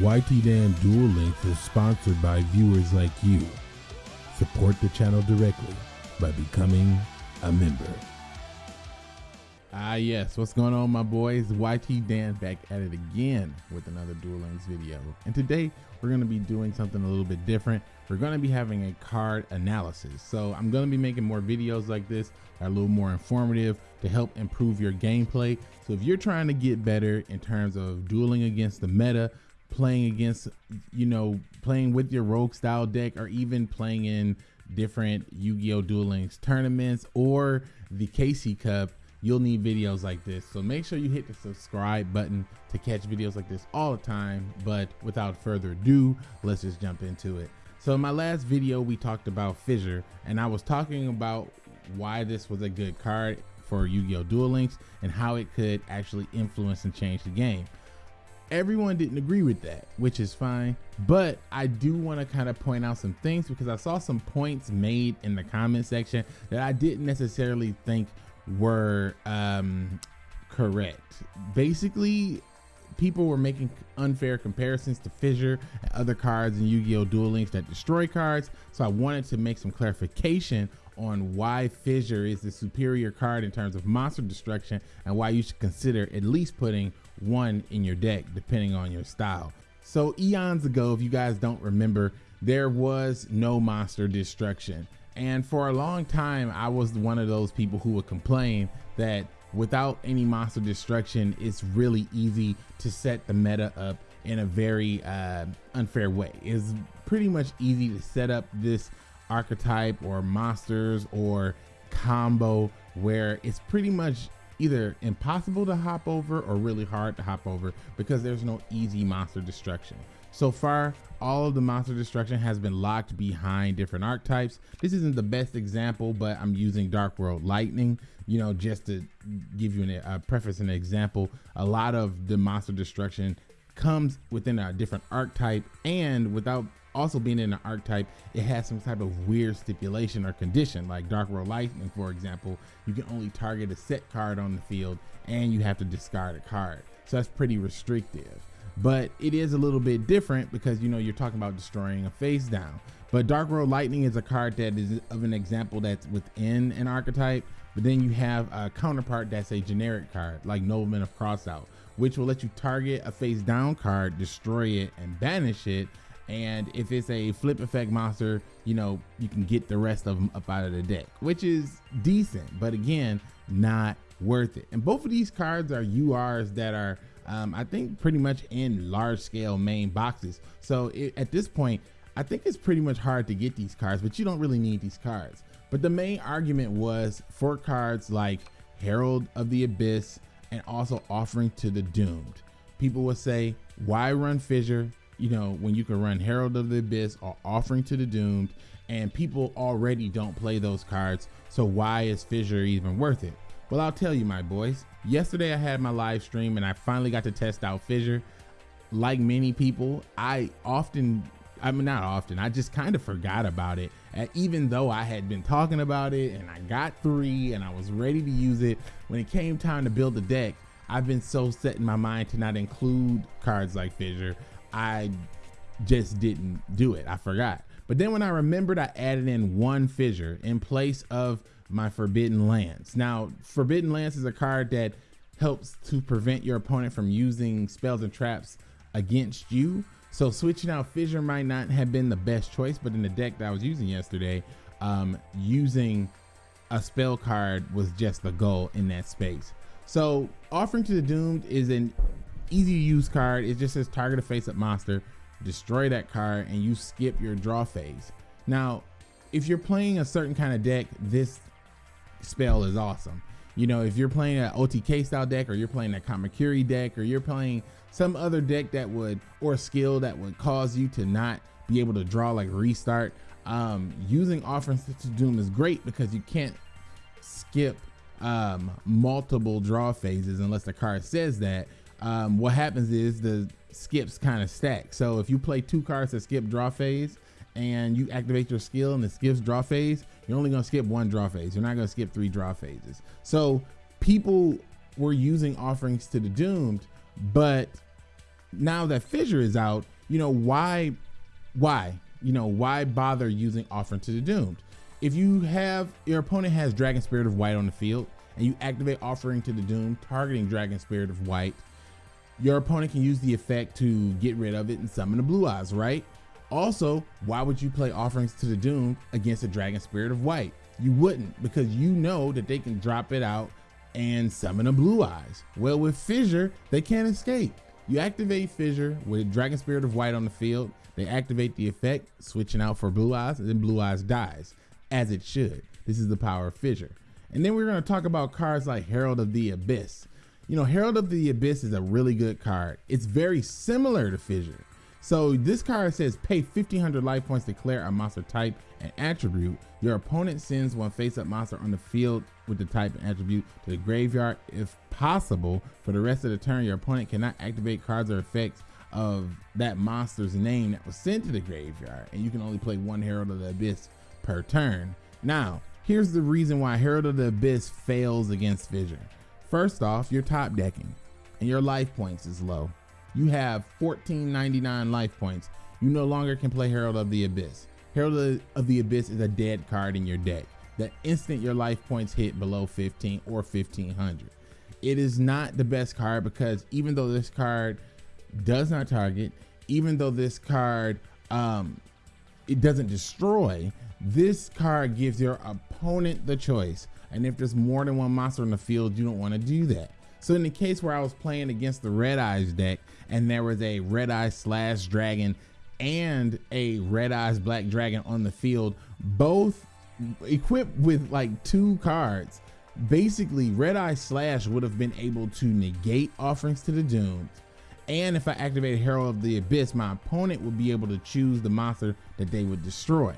YT Dan Duel Links is sponsored by viewers like you. Support the channel directly by becoming a member. Ah, yes. What's going on, my boys? YT Dan back at it again with another Duel Links video. And today we're going to be doing something a little bit different. We're going to be having a card analysis. So I'm going to be making more videos like this a little more informative to help improve your gameplay. So if you're trying to get better in terms of dueling against the meta, playing against, you know, playing with your rogue style deck, or even playing in different Yu-Gi-Oh! Duel Links tournaments or the KC Cup, you'll need videos like this. So make sure you hit the subscribe button to catch videos like this all the time. But without further ado, let's just jump into it. So in my last video, we talked about Fissure and I was talking about why this was a good card for Yu-Gi-Oh! Duel Links and how it could actually influence and change the game. Everyone didn't agree with that, which is fine. But I do want to kind of point out some things because I saw some points made in the comment section that I didn't necessarily think were um, correct. Basically, people were making unfair comparisons to Fissure and other cards in Yu-Gi-Oh! Duel Links that destroy cards. So I wanted to make some clarification on why Fissure is the superior card in terms of monster destruction and why you should consider at least putting one in your deck depending on your style. So eons ago, if you guys don't remember, there was no monster destruction. And for a long time, I was one of those people who would complain that without any monster destruction, it's really easy to set the meta up in a very uh, unfair way. It's pretty much easy to set up this archetype or monsters or combo where it's pretty much either impossible to hop over or really hard to hop over because there's no easy monster destruction. So far, all of the monster destruction has been locked behind different archetypes. This isn't the best example, but I'm using Dark World Lightning, you know, just to give you a preface and an example. A lot of the monster destruction comes within a different archetype and without also being in an archetype, it has some type of weird stipulation or condition. Like Dark World Lightning, for example, you can only target a set card on the field and you have to discard a card. So that's pretty restrictive. But it is a little bit different because you know you're talking about destroying a face down. But Dark World Lightning is a card that is of an example that's within an archetype. But then you have a counterpart that's a generic card like Nobleman of Crossout, which will let you target a face down card, destroy it, and banish it and if it's a flip effect monster, you know, you can get the rest of them up out of the deck, which is decent, but again, not worth it. And both of these cards are URs that are, um, I think, pretty much in large scale main boxes. So it, at this point, I think it's pretty much hard to get these cards, but you don't really need these cards. But the main argument was for cards like Herald of the Abyss and also Offering to the Doomed. People would say, why run Fissure? You know, when you can run Herald of the Abyss or Offering to the Doomed, and people already don't play those cards, so why is Fissure even worth it? Well, I'll tell you, my boys. Yesterday I had my live stream and I finally got to test out Fissure. Like many people, I often, I mean, not often, I just kind of forgot about it. And even though I had been talking about it and I got three and I was ready to use it, when it came time to build the deck, I've been so set in my mind to not include cards like Fissure. I just didn't do it. I forgot. But then when I remembered, I added in one fissure in place of my Forbidden Lance. Now, Forbidden Lance is a card that helps to prevent your opponent from using spells and traps against you. So switching out Fissure might not have been the best choice, but in the deck that I was using yesterday, um, using a spell card was just the goal in that space. So Offering to the Doomed is an easy to use card. It just says target a face up monster, destroy that card, and you skip your draw phase. Now, if you're playing a certain kind of deck, this spell is awesome. You know, if you're playing an OTK style deck, or you're playing a Kamakiri deck, or you're playing some other deck that would, or skill that would cause you to not be able to draw like restart, um, using Offering to Doom is great because you can't skip um, multiple draw phases unless the card says that um, what happens is the skips kind of stack. So if you play two cards that skip draw phase and you activate your skill and it skips draw phase, you're only gonna skip one draw phase. You're not gonna skip three draw phases. So people were using offerings to the doomed, but now that Fissure is out, you know, why, why, you know, why bother using Offering to the Doomed? If you have, your opponent has Dragon Spirit of White on the field, and you activate Offering to the Doom, targeting Dragon Spirit of White, your opponent can use the effect to get rid of it and summon the Blue Eyes, right? Also, why would you play Offerings to the Doom against a Dragon Spirit of White? You wouldn't, because you know that they can drop it out and summon a Blue Eyes. Well, with Fissure, they can't escape. You activate Fissure with Dragon Spirit of White on the field. They activate the effect, switching out for Blue Eyes, and then Blue Eyes dies, as it should. This is the power of Fissure. And then we're going to talk about cards like Herald of the Abyss. You know, Herald of the Abyss is a really good card. It's very similar to Fissure. So this card says pay 1500 life points to declare a monster type and attribute. Your opponent sends one face-up monster on the field with the type and attribute to the graveyard if possible. For the rest of the turn, your opponent cannot activate cards or effects of that monster's name that was sent to the graveyard, and you can only play one Herald of the Abyss per turn. Now, here's the reason why Herald of the Abyss fails against Fissure. First off, you're top decking, and your life points is low. You have 1499 life points. You no longer can play Herald of the Abyss. Herald of the Abyss is a dead card in your deck. The instant your life points hit below 15 or 1500. It is not the best card because even though this card does not target, even though this card um, it doesn't destroy, this card gives your opponent the choice. And if there's more than one monster in the field, you don't want to do that. So in the case where I was playing against the Red Eyes deck and there was a Red Eyes slash dragon and a Red Eyes Black Dragon on the field, both equipped with like two cards. Basically, Red Eye Slash would have been able to negate offerings to the doomed. And if I activated Herald of the Abyss, my opponent would be able to choose the monster that they would destroy.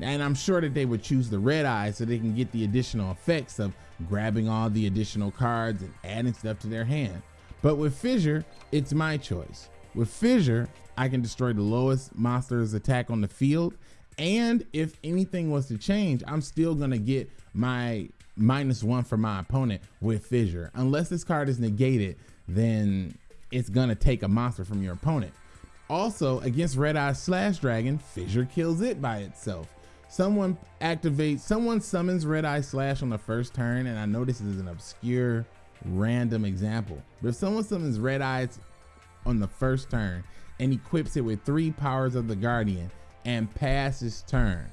And I'm sure that they would choose the red eye so they can get the additional effects of grabbing all the additional cards and adding stuff to their hand. But with Fissure, it's my choice. With Fissure, I can destroy the lowest monster's attack on the field. And if anything was to change, I'm still gonna get my minus one for my opponent with Fissure. Unless this card is negated, then it's gonna take a monster from your opponent. Also, against Red Eye Slash Dragon, Fissure kills it by itself. Someone activates, someone summons Red Eye Slash on the first turn, and I know this is an obscure, random example. But if someone summons Red Eyes on the first turn and equips it with three powers of the Guardian and passes turn,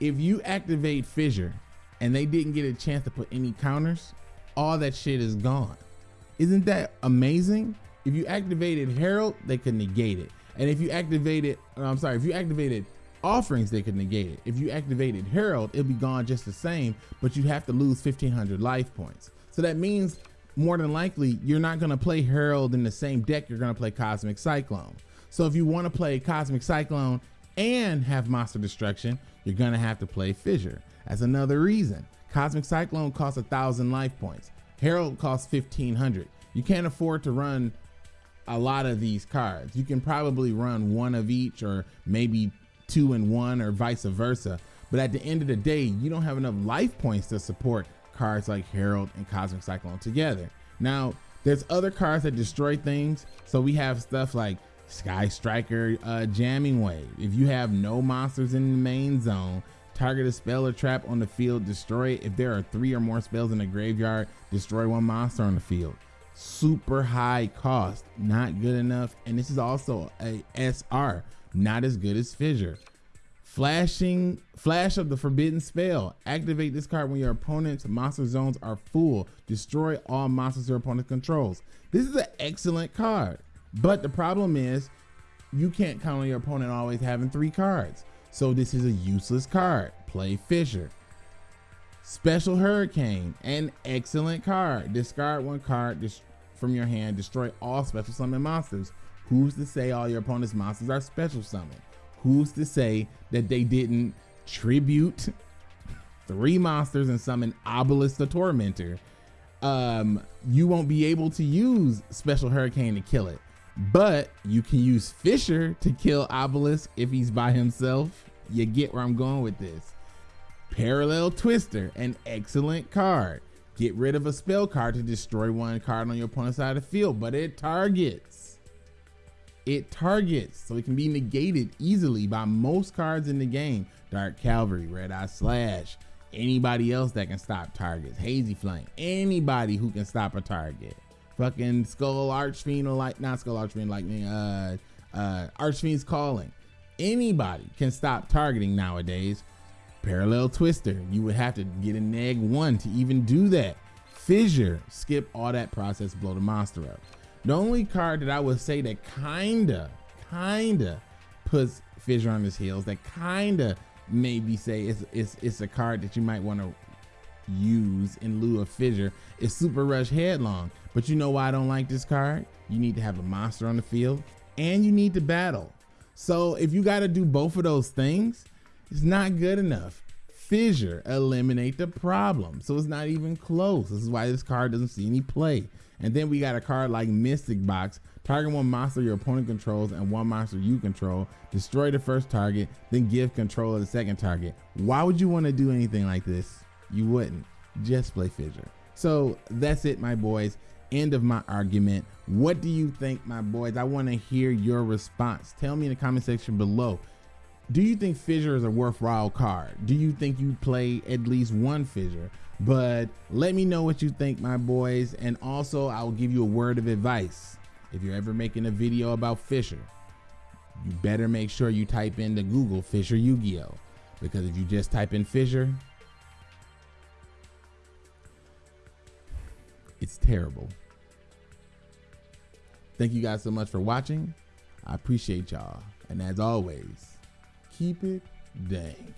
if you activate Fissure and they didn't get a chance to put any counters, all that shit is gone. Isn't that amazing? If you activated Herald, they could negate it. And if you activated, I'm sorry, if you activated offerings, they could negate it. If you activated Herald, it'll be gone just the same, but you have to lose 1500 life points. So that means more than likely, you're not gonna play Herald in the same deck, you're gonna play Cosmic Cyclone. So if you wanna play Cosmic Cyclone and have Monster Destruction, you're gonna have to play Fissure. That's another reason. Cosmic Cyclone costs a thousand life points. Herald costs 1500. You can't afford to run a lot of these cards. You can probably run one of each or maybe two and one or vice versa. But at the end of the day, you don't have enough life points to support cards like Herald and Cosmic Cyclone together. Now, there's other cards that destroy things. So we have stuff like Sky Striker uh, Jamming Wave. If you have no monsters in the main zone, target a spell or trap on the field, destroy it. If there are three or more spells in the graveyard, destroy one monster on the field super high cost, not good enough. And this is also a SR, not as good as Fissure. Flashing Flash of the Forbidden Spell. Activate this card when your opponent's monster zones are full. Destroy all monsters your opponent controls. This is an excellent card. But the problem is you can't count on your opponent always having three cards. So this is a useless card. Play Fissure. Special Hurricane, an excellent card. Discard one card from your hand, destroy all special summon monsters. Who's to say all your opponent's monsters are special summoned? Who's to say that they didn't tribute three monsters and summon Obelisk the Tormentor? Um, you won't be able to use Special Hurricane to kill it, but you can use Fissure to kill Obelisk if he's by himself. You get where I'm going with this. Parallel Twister, an excellent card. Get rid of a spell card to destroy one card on your opponent's side of the field, but it targets. It targets, so it can be negated easily by most cards in the game. Dark Cavalry, Red Eye Slash, anybody else that can stop targets, Hazy Flame, anybody who can stop a target. Fucking Skull Archfiend like not Skull Archfiend Lightning, uh uh Archfiend's Calling. Anybody can stop targeting nowadays. Parallel Twister, you would have to get a neg one to even do that. Fissure, skip all that process, blow the monster up. The only card that I would say that kinda, kinda puts Fissure on his heels, that kinda maybe say it's, it's, it's a card that you might want to use in lieu of Fissure is Super Rush Headlong. But you know why I don't like this card? You need to have a monster on the field and you need to battle. So if you got to do both of those things, it's not good enough. Fissure eliminate the problem. So it's not even close. This is why this card doesn't see any play. And then we got a card like Mystic Box. Target one monster your opponent controls and one monster you control. Destroy the first target, then give control of the second target. Why would you want to do anything like this? You wouldn't. Just play Fissure. So that's it, my boys. End of my argument. What do you think, my boys? I want to hear your response. Tell me in the comment section below. Do you think Fissure is a worthwhile card? Do you think you play at least one Fissure? But let me know what you think, my boys. And also, I will give you a word of advice. If you're ever making a video about Fissure, you better make sure you type into Google Fissure Yu-Gi-Oh! Because if you just type in Fissure, it's terrible. Thank you guys so much for watching. I appreciate y'all. And as always, keep it dank.